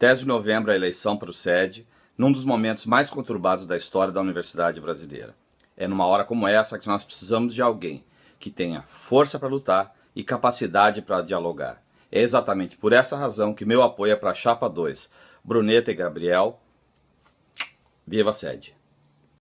10 de novembro a eleição procede, num dos momentos mais conturbados da história da universidade brasileira. É numa hora como essa que nós precisamos de alguém que tenha força para lutar e capacidade para dialogar. É exatamente por essa razão que meu apoio é para a Chapa 2, Bruneta e Gabriel. Viva a sede!